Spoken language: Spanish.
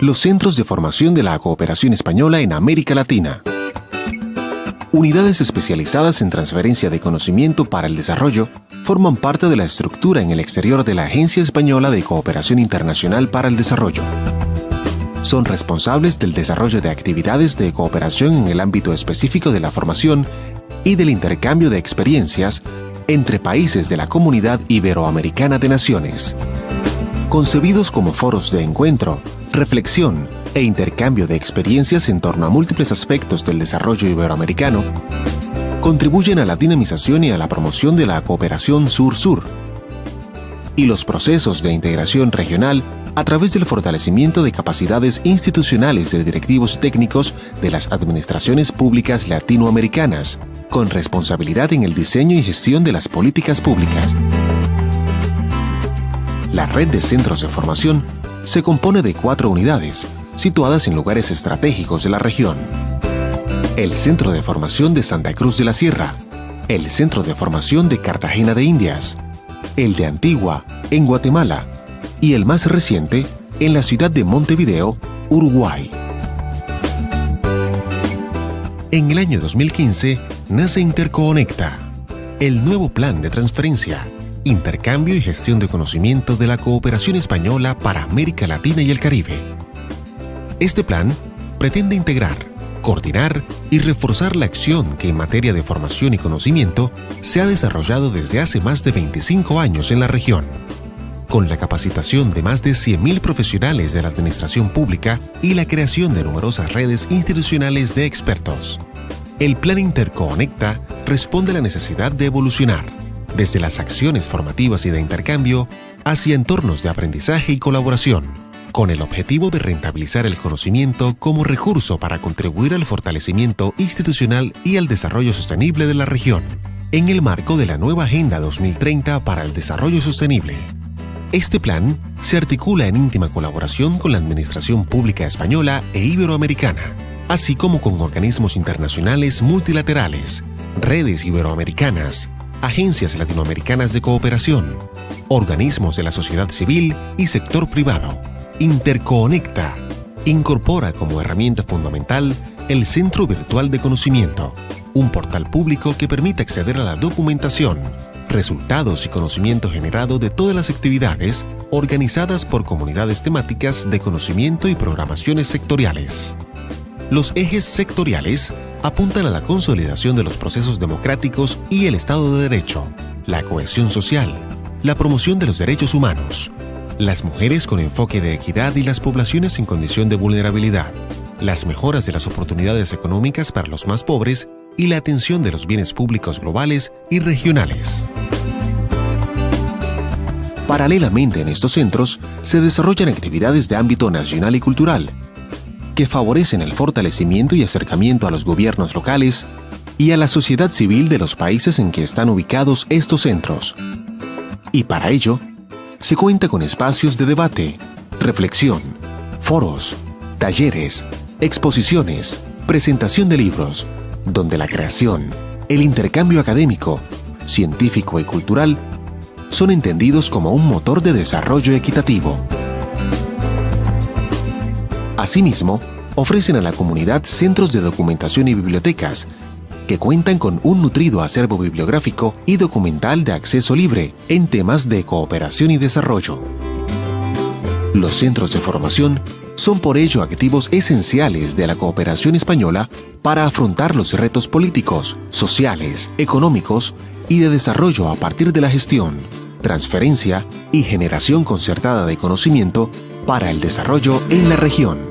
los centros de formación de la cooperación española en América Latina. Unidades especializadas en transferencia de conocimiento para el desarrollo forman parte de la estructura en el exterior de la Agencia Española de Cooperación Internacional para el Desarrollo. Son responsables del desarrollo de actividades de cooperación en el ámbito específico de la formación y del intercambio de experiencias entre países de la Comunidad Iberoamericana de Naciones. Concebidos como foros de encuentro, reflexión e intercambio de experiencias en torno a múltiples aspectos del desarrollo iberoamericano, contribuyen a la dinamización y a la promoción de la cooperación sur-sur y los procesos de integración regional a través del fortalecimiento de capacidades institucionales de directivos técnicos de las administraciones públicas latinoamericanas, con responsabilidad en el diseño y gestión de las políticas públicas. La red de centros de formación se compone de cuatro unidades, situadas en lugares estratégicos de la región. El Centro de Formación de Santa Cruz de la Sierra, el Centro de Formación de Cartagena de Indias, el de Antigua, en Guatemala, y el más reciente, en la ciudad de Montevideo, Uruguay. En el año 2015 nace Interconecta, el nuevo plan de transferencia, intercambio y gestión de conocimiento de la cooperación española para América Latina y el Caribe. Este plan pretende integrar, coordinar y reforzar la acción que en materia de formación y conocimiento se ha desarrollado desde hace más de 25 años en la región, con la capacitación de más de 100.000 profesionales de la administración pública y la creación de numerosas redes institucionales de expertos. El Plan Interconecta responde a la necesidad de evolucionar, desde las acciones formativas y de intercambio hacia entornos de aprendizaje y colaboración, con el objetivo de rentabilizar el conocimiento como recurso para contribuir al fortalecimiento institucional y al desarrollo sostenible de la región, en el marco de la nueva Agenda 2030 para el Desarrollo Sostenible. Este plan se articula en íntima colaboración con la Administración Pública Española e Iberoamericana, así como con organismos internacionales multilaterales, redes iberoamericanas, agencias latinoamericanas de cooperación, organismos de la sociedad civil y sector privado Interconecta incorpora como herramienta fundamental el Centro Virtual de Conocimiento, un portal público que permite acceder a la documentación, resultados y conocimiento generado de todas las actividades organizadas por comunidades temáticas de conocimiento y programaciones sectoriales. Los ejes sectoriales apuntan a la consolidación de los procesos democráticos y el Estado de Derecho, la cohesión social, la promoción de los derechos humanos, las mujeres con enfoque de equidad y las poblaciones en condición de vulnerabilidad, las mejoras de las oportunidades económicas para los más pobres y la atención de los bienes públicos globales y regionales. Paralelamente en estos centros se desarrollan actividades de ámbito nacional y cultural, que favorecen el fortalecimiento y acercamiento a los gobiernos locales y a la sociedad civil de los países en que están ubicados estos centros. Y para ello, se cuenta con espacios de debate, reflexión, foros, talleres, exposiciones, presentación de libros, donde la creación, el intercambio académico, científico y cultural son entendidos como un motor de desarrollo equitativo. Asimismo, ofrecen a la comunidad centros de documentación y bibliotecas que cuentan con un nutrido acervo bibliográfico y documental de acceso libre en temas de cooperación y desarrollo. Los centros de formación son por ello activos esenciales de la cooperación española para afrontar los retos políticos, sociales, económicos y de desarrollo a partir de la gestión, transferencia y generación concertada de conocimiento para el desarrollo en la región.